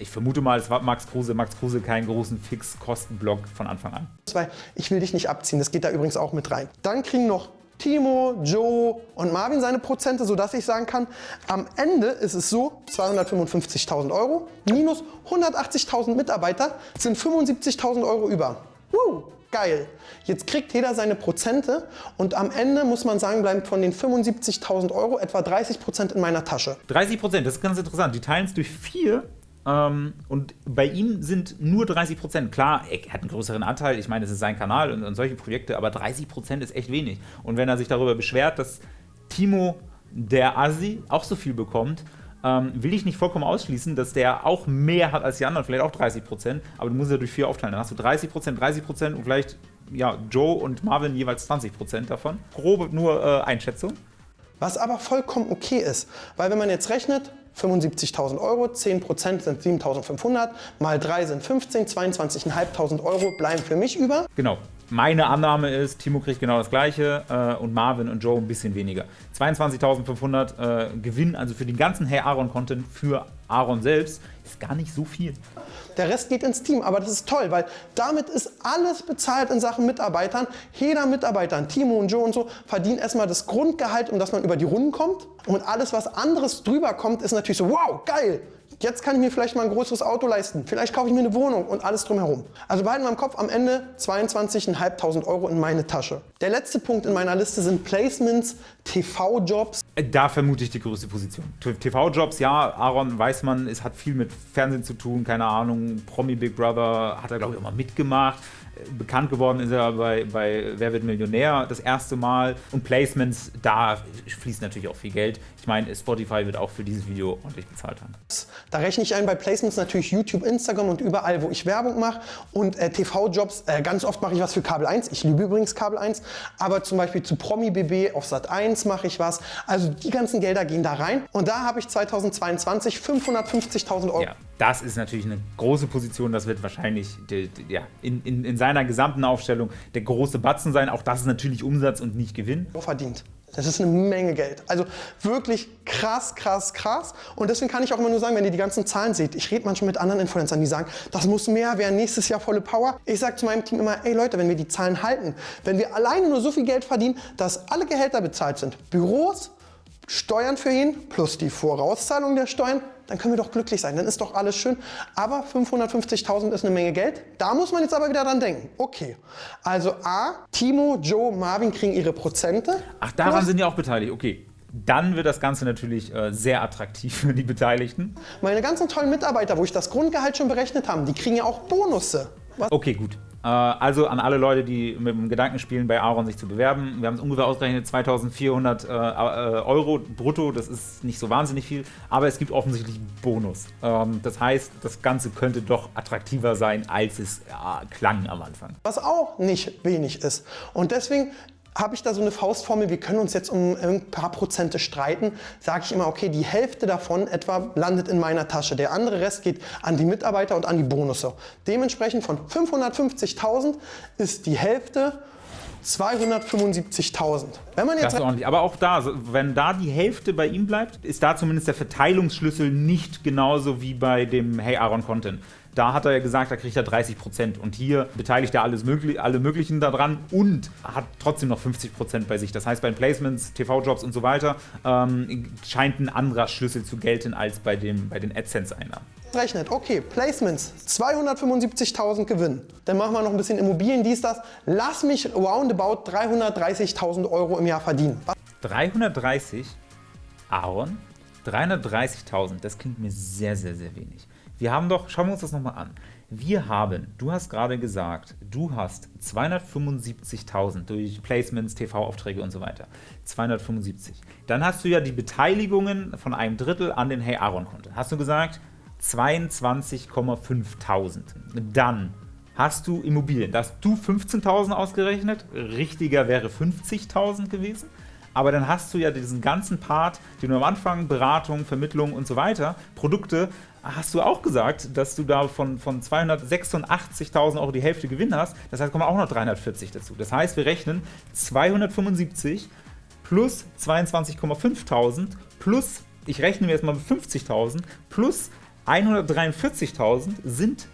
Speaker 1: ich vermute mal, es war Max Kruse, Max Kruse keinen großen Fixkostenblock von Anfang an.
Speaker 2: Weil ich will dich nicht abziehen. Das geht da übrigens auch mit rein. Dann kriegen noch Timo, Joe und Marvin seine Prozente, sodass ich sagen kann, am Ende ist es so, 255.000 Euro minus 180.000 Mitarbeiter sind 75.000 Euro über. Woo, geil. Jetzt kriegt jeder seine Prozente und am Ende muss man sagen, bleiben von den 75.000 Euro etwa 30% in meiner Tasche.
Speaker 1: 30%, das ist ganz interessant. Die teilen es durch vier ähm, und bei ihm sind nur 30 Prozent. Klar, er hat einen größeren Anteil, ich meine, es ist sein Kanal und, und solche Projekte, aber 30 Prozent ist echt wenig. Und wenn er sich darüber beschwert, dass Timo, der Asi, auch so viel bekommt, ähm, will ich nicht vollkommen ausschließen, dass der auch mehr hat als die anderen, vielleicht auch 30 Prozent, aber du musst ja durch vier aufteilen. Dann hast du 30 Prozent, 30 Prozent und vielleicht ja, Joe und Marvin jeweils 20 Prozent davon. Grobe nur äh, Einschätzung.
Speaker 2: Was aber vollkommen okay ist, weil wenn man jetzt rechnet, 75.000 Euro, 10% sind 7.500, mal 3 sind 15, 22.500 Euro bleiben für mich über.
Speaker 1: Genau. Meine Annahme ist, Timo kriegt genau das gleiche äh, und Marvin und Joe ein bisschen weniger. 22.500 äh, Gewinn, also für den ganzen Hey Aaron-Content für Aaron selbst, ist gar nicht so viel.
Speaker 2: Der Rest geht ins Team, aber das ist toll, weil damit ist alles bezahlt in Sachen Mitarbeitern. Jeder Mitarbeiter, Timo und Joe und so, verdient erstmal das Grundgehalt, um dass man über die Runden kommt. Und alles, was anderes drüber kommt, ist natürlich so, wow, geil, Jetzt kann ich mir vielleicht mal ein größeres Auto leisten. Vielleicht kaufe ich mir eine Wohnung und alles drumherum. Also behalten wir im Kopf am Ende 22.500 Euro in meine Tasche. Der letzte Punkt in meiner Liste sind Placements, TV-Jobs.
Speaker 1: Da vermute ich die größte Position. TV-Jobs, ja, Aaron weiß man, es hat viel mit Fernsehen zu tun, keine Ahnung, Promi Big Brother hat er glaube ich auch mal mitgemacht bekannt geworden ist er bei, bei Wer wird Millionär das erste Mal. Und Placements, da fließt natürlich auch viel Geld. Ich meine, Spotify wird auch für dieses Video ordentlich bezahlt haben.
Speaker 2: Da rechne ich ein bei Placements natürlich YouTube, Instagram und überall, wo ich Werbung mache. Und äh, TV-Jobs, äh, ganz oft mache ich was für Kabel 1. Ich liebe übrigens Kabel 1. Aber zum Beispiel zu Promi BB auf Sat 1 mache ich was. Also die ganzen Gelder gehen da rein. Und da habe ich 2022 550.000 Euro.
Speaker 1: Ja, das ist natürlich eine große Position. Das wird wahrscheinlich die, die, ja, in, in, in seiner gesamten Aufstellung der große Batzen sein. Auch das ist natürlich Umsatz und nicht Gewinn.
Speaker 2: Verdient. Das ist eine Menge Geld. Also wirklich krass, krass, krass. Und deswegen kann ich auch immer nur sagen, wenn ihr die ganzen Zahlen seht, ich rede manchmal mit anderen Influencern, die sagen, das muss mehr werden, nächstes Jahr volle Power. Ich sage zu meinem Team immer, ey Leute, wenn wir die Zahlen halten, wenn wir alleine nur so viel Geld verdienen, dass alle Gehälter bezahlt sind, Büros, Steuern für ihn plus die Vorauszahlung der Steuern, dann können wir doch glücklich sein, dann ist doch alles schön. Aber 550.000 ist eine Menge Geld. Da muss man jetzt aber wieder dran denken. Okay, also A, Timo, Joe, Marvin kriegen ihre Prozente.
Speaker 1: Ach, daran sind die auch beteiligt, okay. Dann wird das Ganze natürlich äh, sehr attraktiv für die Beteiligten.
Speaker 2: Meine ganzen tollen Mitarbeiter, wo ich das Grundgehalt schon berechnet habe, die kriegen ja auch Bonusse.
Speaker 1: Was? Okay, gut. Äh, also an alle Leute, die mit dem Gedanken spielen, bei Aaron sich zu bewerben. Wir haben es ungefähr ausgerechnet, 2400 äh, äh, Euro brutto, das ist nicht so wahnsinnig viel, aber es gibt offensichtlich Bonus. Ähm, das heißt, das Ganze könnte doch attraktiver sein, als es klang am Anfang.
Speaker 2: Was auch nicht wenig ist. Und deswegen habe ich da so eine Faustformel, wir können uns jetzt um ein paar Prozente streiten, sage ich immer, okay, die Hälfte davon etwa landet in meiner Tasche. Der andere Rest geht an die Mitarbeiter und an die Bonusse. Dementsprechend von 550.000 ist die Hälfte 275.000.
Speaker 1: Wenn man jetzt das ist ordentlich. Aber auch da, wenn da die Hälfte bei ihm bleibt, ist da zumindest der Verteilungsschlüssel nicht genauso wie bei dem Hey Aaron Content. Da hat er ja gesagt, da kriegt er 30 Prozent. Und hier beteiligt er alles möglich, alle möglichen daran und hat trotzdem noch 50 Prozent bei sich. Das heißt, bei den Placements, TV-Jobs und so weiter ähm, scheint ein anderer Schlüssel zu gelten als bei, dem, bei den AdSense-Einnahmen.
Speaker 2: Rechnet, okay, Placements, 275.000 Gewinn. Dann machen wir noch ein bisschen Immobilien, dies, das. Lass mich roundabout 330.000 Euro im Jahr verdienen.
Speaker 1: 330? Aaron? 330.000, das klingt mir sehr, sehr, sehr wenig. Wir haben doch, schauen wir uns das nochmal an. Wir haben, du hast gerade gesagt, du hast 275.000 durch Placements, TV-Aufträge und so weiter. 275. Dann hast du ja die Beteiligungen von einem Drittel an den Hey Aaron-Konten. Hast du gesagt 22,5.000. Dann hast du Immobilien. Da hast du 15.000 ausgerechnet. Richtiger wäre 50.000 gewesen aber dann hast du ja diesen ganzen Part, den du am Anfang, Beratung, Vermittlung und so weiter, Produkte, hast du auch gesagt, dass du da von, von 286.000 Euro die Hälfte Gewinn hast. Das heißt, kommen auch noch 340 dazu. Das heißt, wir rechnen 275 plus 22,5.000 plus, ich rechne mir jetzt mal mit 50.000, plus 143.000 sind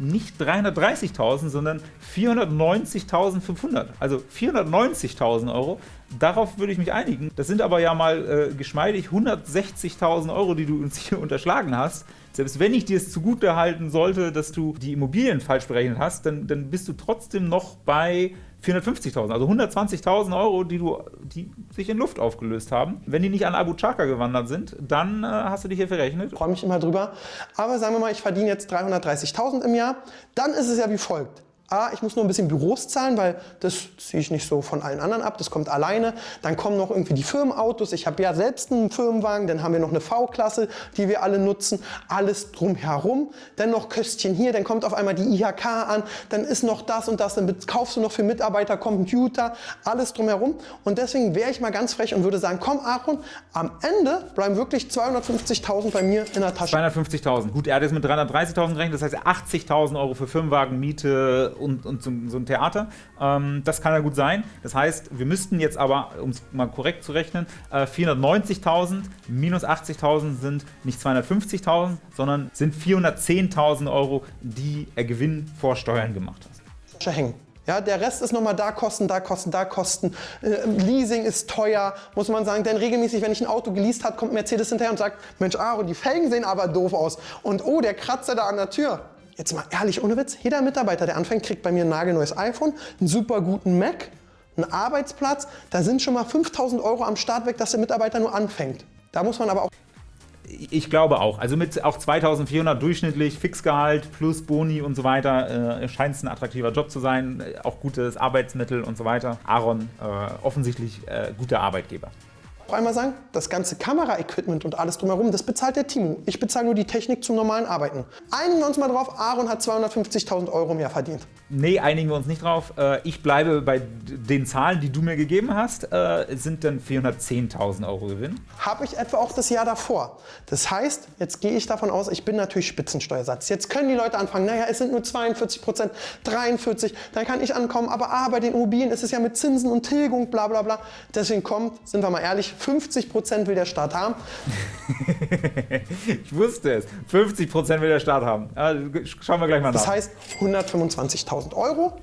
Speaker 1: nicht 330.000, sondern 490.500. Also 490.000 Euro. Darauf würde ich mich einigen. Das sind aber ja mal äh, geschmeidig 160.000 Euro, die du uns hier [LAUGHS] unterschlagen hast. Selbst wenn ich dir es zugute halten sollte, dass du die Immobilien falsch berechnet hast, dann, dann bist du trotzdem noch bei 450.000, also 120.000 Euro, die, du, die sich in Luft aufgelöst haben. Wenn die nicht an Abu Chaka gewandert sind, dann äh, hast du dich hier verrechnet.
Speaker 2: Ich freue mich immer drüber. Aber sagen wir mal, ich verdiene jetzt 330.000 im Jahr. Dann ist es ja wie folgt. A, ich muss nur ein bisschen Büros zahlen, weil das ziehe ich nicht so von allen anderen ab, das kommt alleine. Dann kommen noch irgendwie die Firmenautos. Ich habe ja selbst einen Firmenwagen, dann haben wir noch eine V-Klasse, die wir alle nutzen. Alles drumherum. Dann noch Köstchen hier, dann kommt auf einmal die IHK an, dann ist noch das und das, dann kaufst du noch für Mitarbeiter Computer, alles drumherum. Und deswegen wäre ich mal ganz frech und würde sagen, komm Aaron, am Ende bleiben wirklich 250.000 bei mir in der Tasche.
Speaker 1: 250.000. Gut, er hat jetzt mit 330.000 gerechnet, das heißt 80.000 Euro für Firmenwagen, Miete, und, und so, so, ein Theater. Ähm, das kann ja gut sein. Das heißt, wir müssten jetzt aber, um es mal korrekt zu rechnen, äh, 490.000 minus 80.000 sind nicht 250.000, sondern sind 410.000 Euro, die er Gewinn vor Steuern gemacht hat.
Speaker 2: Hängen. Ja, der Rest ist nochmal da Kosten, da Kosten, da Kosten. Äh, Leasing ist teuer, muss man sagen. Denn regelmäßig, wenn ich ein Auto geleast habe, kommt Mercedes hinterher und sagt, Mensch, Aaron, die Felgen sehen aber doof aus. Und oh, der Kratzer da an der Tür jetzt mal ehrlich, ohne Witz, jeder Mitarbeiter, der anfängt, kriegt bei mir ein nagelneues iPhone, einen super guten Mac, einen Arbeitsplatz. Da sind schon mal 5000 Euro am Start weg, dass der Mitarbeiter nur anfängt. Da muss man aber auch
Speaker 1: ich glaube auch. Also mit auch 2400 durchschnittlich, Fixgehalt plus Boni und so weiter, äh, scheint es ein attraktiver Job zu sein. Auch gutes Arbeitsmittel und so weiter. Aaron, äh, offensichtlich äh, guter Arbeitgeber
Speaker 2: auch einmal sagen, das ganze Kameraequipment und alles drumherum, das bezahlt der Timo. Ich bezahle nur die Technik zum normalen Arbeiten. Einigen wir uns mal drauf, Aaron hat 250.000 Euro mehr verdient.
Speaker 1: Nee, einigen wir uns nicht drauf. Äh, ich bleibe bei den Zahlen, die du mir gegeben hast. Äh, es sind dann 410.000 Euro Gewinn.
Speaker 2: Habe ich etwa auch das Jahr davor. Das heißt, jetzt gehe ich davon aus, ich bin natürlich Spitzensteuersatz. Jetzt können die Leute anfangen, naja, es sind nur 42 Prozent, 43, dann kann ich ankommen. Aber ah, bei den Immobilien ist es ja mit Zinsen und Tilgung, bla bla bla. Deswegen kommt, sind wir mal ehrlich, 50 Prozent will der Staat haben. [LAUGHS]
Speaker 1: ich wusste es. 50 Prozent will der Staat haben. Schauen wir gleich mal nach.
Speaker 2: Das heißt 125.000 Euro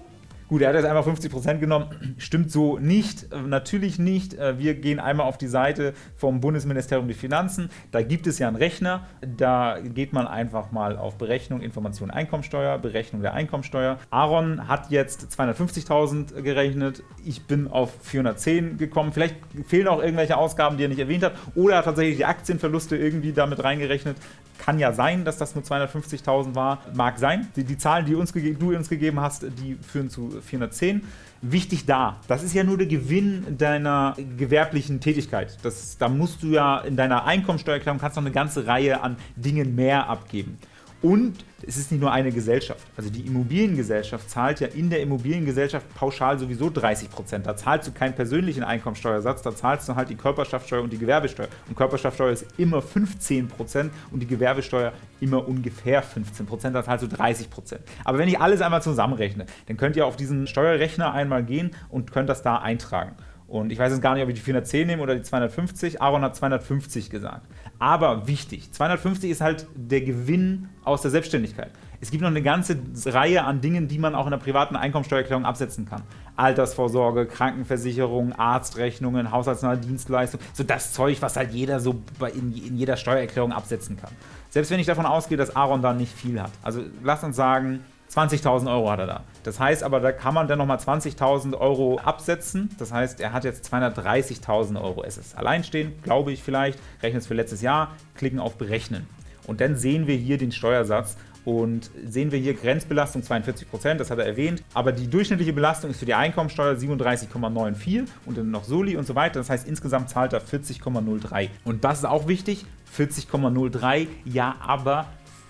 Speaker 1: Gut, er hat jetzt einmal 50% genommen. [CLEARS THROAT] Stimmt so nicht, äh, natürlich nicht. Äh, wir gehen einmal auf die Seite vom Bundesministerium der Finanzen. Da gibt es ja einen Rechner. Da geht man einfach mal auf Berechnung, Information, Einkommensteuer, Berechnung der Einkommensteuer. Aaron hat jetzt 250.000 gerechnet. Ich bin auf 410 gekommen. Vielleicht fehlen auch irgendwelche Ausgaben, die er nicht erwähnt hat. Oder er hat tatsächlich die Aktienverluste irgendwie damit reingerechnet. Kann ja sein, dass das nur 250.000 war. Mag sein. Die, die Zahlen, die uns du uns gegeben hast, die führen zu 410. Wichtig da, das ist ja nur der Gewinn deiner gewerblichen Tätigkeit. Das, da musst du ja in deiner Einkommensteuererklärung kannst noch eine ganze Reihe an Dingen mehr abgeben. Und es ist nicht nur eine Gesellschaft. Also die Immobiliengesellschaft zahlt ja in der Immobiliengesellschaft pauschal sowieso 30 Prozent. Da zahlst du keinen persönlichen Einkommensteuersatz, da zahlst du halt die Körperschaftsteuer und die Gewerbesteuer. Und Körperschaftsteuer ist immer 15 Prozent und die Gewerbesteuer immer ungefähr 15 Prozent, da zahlst du 30 Prozent. Aber wenn ich alles einmal zusammenrechne, dann könnt ihr auf diesen Steuerrechner einmal gehen und könnt das da eintragen. Und ich weiß jetzt gar nicht, ob ich die 410 nehme oder die 250. Aaron hat 250 gesagt. Aber wichtig, 250 ist halt der Gewinn aus der Selbstständigkeit. Es gibt noch eine ganze Reihe an Dingen, die man auch in der privaten Einkommensteuererklärung absetzen kann. Altersvorsorge, Krankenversicherung, Arztrechnungen, haushaltsnahe Dienstleistungen, so das Zeug, was halt jeder so in, in jeder Steuererklärung absetzen kann. Selbst wenn ich davon ausgehe, dass Aaron da nicht viel hat. Also lasst uns sagen, 20.000 Euro hat er da. Das heißt aber, da kann man dann nochmal 20.000 Euro absetzen. Das heißt, er hat jetzt 230.000 Euro. Es ist alleinstehend, glaube ich vielleicht. Rechnen es für letztes Jahr, klicken auf Berechnen. Und dann sehen wir hier den Steuersatz Und sehen wir hier Grenzbelastung 42%, das hat er erwähnt. Aber die durchschnittliche Belastung ist für die Einkommensteuer 37,94 und dann noch Soli und so weiter. Das heißt, insgesamt zahlt er 40,03. Und das ist auch wichtig, 40,03, ja, aber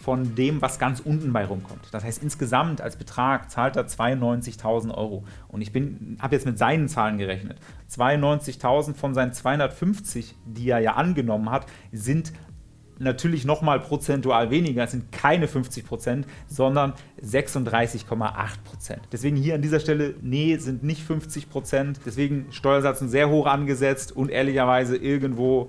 Speaker 1: von dem, was ganz unten bei rumkommt. Das heißt, insgesamt als Betrag zahlt er 92.000 Euro. Und ich habe jetzt mit seinen Zahlen gerechnet. 92.000 von seinen 250, die er ja angenommen hat, sind natürlich nochmal prozentual weniger. Es sind keine 50% sondern 36,8% Deswegen hier an dieser Stelle, nee, sind nicht 50% Deswegen Steuersatz sehr hoch angesetzt und ehrlicherweise irgendwo,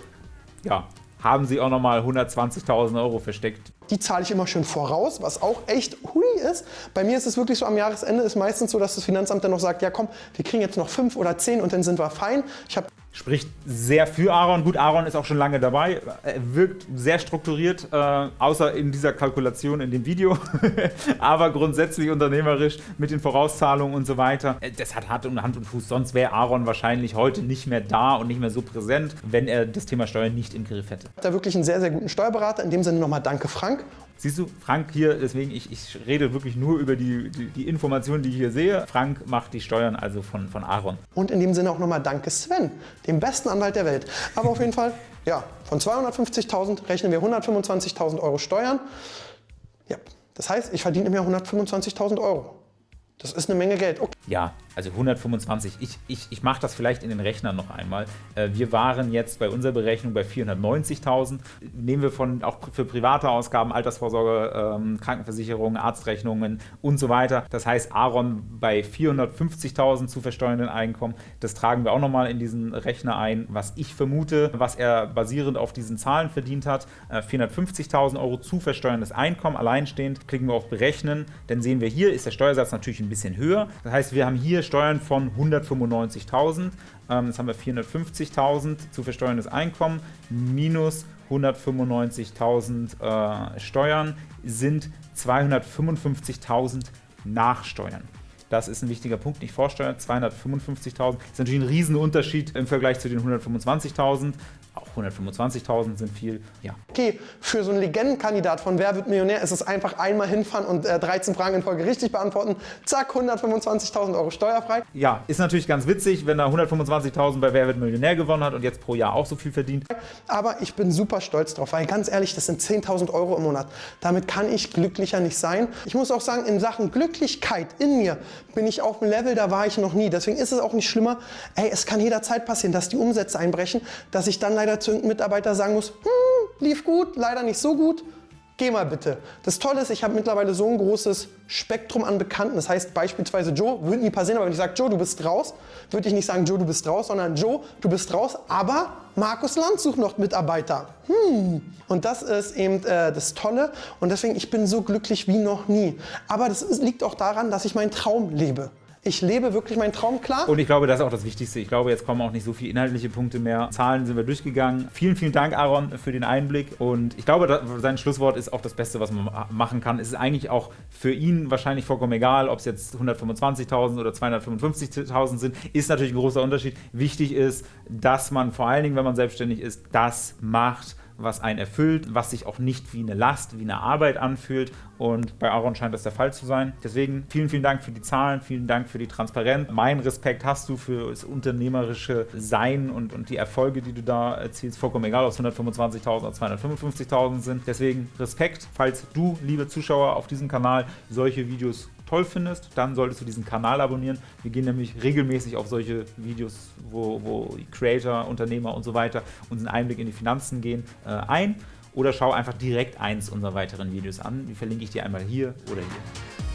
Speaker 1: ja, haben sie auch nochmal 120.000 Euro versteckt.
Speaker 2: Die zahle ich immer schön voraus, was auch echt hui ist. Bei mir ist es wirklich so, am Jahresende ist meistens so, dass das Finanzamt dann noch sagt, ja komm, wir kriegen jetzt noch fünf oder zehn und dann sind wir fein. Ich habe
Speaker 1: spricht sehr für Aaron. Gut, Aaron ist auch schon lange dabei. Er wirkt sehr strukturiert, äh, außer in dieser Kalkulation in dem Video. [LAUGHS] Aber grundsätzlich unternehmerisch mit den Vorauszahlungen und so weiter. Äh, das hat Hand und Fuß. Sonst wäre Aaron wahrscheinlich heute nicht mehr da und nicht mehr so präsent, wenn er das Thema Steuern nicht im Griff hätte.
Speaker 2: Da wirklich einen sehr, sehr guten Steuerberater. In dem Sinne nochmal danke, Frank.
Speaker 1: Siehst du, Frank hier, deswegen, ich, ich rede wirklich nur über die, die, die, Informationen, die ich hier sehe. Frank macht die Steuern also von, von Aaron.
Speaker 2: Und in dem Sinne auch nochmal danke Sven, dem besten Anwalt der Welt. Aber auf jeden Fall, ja, von 250.000 rechnen wir 125.000 Euro Steuern. Ja, das heißt, ich verdiene im Jahr 125.000 Euro. Das ist eine Menge Geld.
Speaker 1: Okay. Ja, also 125. Ich, ich, ich mache das vielleicht in den Rechnern noch einmal. Äh, wir waren jetzt bei unserer Berechnung bei 490.000. Nehmen wir von auch für private Ausgaben, Altersvorsorge, ähm, Krankenversicherung, Arztrechnungen und so weiter. Das heißt, Aaron bei 450.000 zu versteuernden Einkommen. Das tragen wir auch nochmal in diesen Rechner ein, was ich vermute, was er basierend auf diesen Zahlen verdient hat. 450.000 äh, Euro zu versteuerndes Einkommen, alleinstehend. Klicken wir auf Berechnen. Dann sehen wir hier, ist der Steuersatz natürlich ein bisschen höher. Das heißt, wir haben hier Steuern von 195.000. Ähm, jetzt haben wir 450.000 zu versteuerndes Einkommen minus 195.000 äh, Steuern sind 255.000 Nachsteuern. Das ist ein wichtiger Punkt, nicht Vorsteuern. 255.000 ist natürlich ein Riesenunterschied im Vergleich zu den 125.000 auch 125.000 sind viel, ja.
Speaker 2: Okay, für so einen Legendenkandidat von Wer wird Millionär ist es einfach einmal hinfahren und äh, 13 Fragen in Folge richtig beantworten. Zack, 125.000 Euro steuerfrei.
Speaker 1: Ja, ist natürlich ganz witzig, wenn er 125.000 bei Wer wird Millionär gewonnen hat und jetzt pro Jahr auch so viel verdient.
Speaker 2: Aber ich bin super stolz drauf, weil ganz ehrlich, das sind 10.000 Euro im Monat. Damit kann ich glücklicher nicht sein. Ich muss auch sagen, in Sachen Glücklichkeit in mir bin ich auf einem Level, da war ich noch nie. Deswegen ist es auch nicht schlimmer. Ey, es kann jederzeit passieren, dass die Umsätze einbrechen, dass ich dann leider leider zu irgendeinem Mitarbeiter sagen muss, hm, lief gut, leider nicht so gut, geh mal bitte. Das Tolle ist, ich habe mittlerweile so ein großes Spektrum an Bekannten. Das heißt beispielsweise Joe, würde nie passieren, aber wenn ich sage, Joe, du bist raus, würde ich nicht sagen, Joe, du bist raus, sondern Joe, du bist raus, aber Markus Land sucht noch Mitarbeiter. Hm. Und das ist eben äh, das Tolle und deswegen, ich bin so glücklich wie noch nie. Aber das liegt auch daran, dass ich meinen Traum lebe. Ich lebe wirklich meinen Traum klar.
Speaker 1: Und ich glaube, das ist auch das Wichtigste. Ich glaube, jetzt kommen auch nicht so viele inhaltliche Punkte mehr. Zahlen sind wir durchgegangen. Vielen, vielen Dank, Aaron, für den Einblick. Und ich glaube, sein Schlusswort ist auch das Beste, was man machen kann. Es ist eigentlich auch für ihn wahrscheinlich vollkommen egal, ob es jetzt 125.000 oder 255.000 sind. Ist natürlich ein großer Unterschied. Wichtig ist, dass man vor allen Dingen, wenn man selbstständig ist, das macht, was einen erfüllt, was sich auch nicht wie eine Last, wie eine Arbeit anfühlt. Und bei Aaron scheint das der Fall zu sein. Deswegen vielen, vielen Dank für die Zahlen, vielen Dank für die Transparenz. Mein Respekt hast du für das unternehmerische Sein und, und die Erfolge, die du da erzielst. Vollkommen egal, ob es 125.000 oder 255.000 sind. Deswegen Respekt, falls du, liebe Zuschauer, auf diesem Kanal solche Videos toll findest, dann solltest du diesen Kanal abonnieren. Wir gehen nämlich regelmäßig auf solche Videos, wo, wo Creator, Unternehmer und so weiter uns einen Einblick in die Finanzen gehen, äh, ein. Oder schau einfach direkt eins unserer weiteren Videos an. Die verlinke ich dir einmal hier oder hier.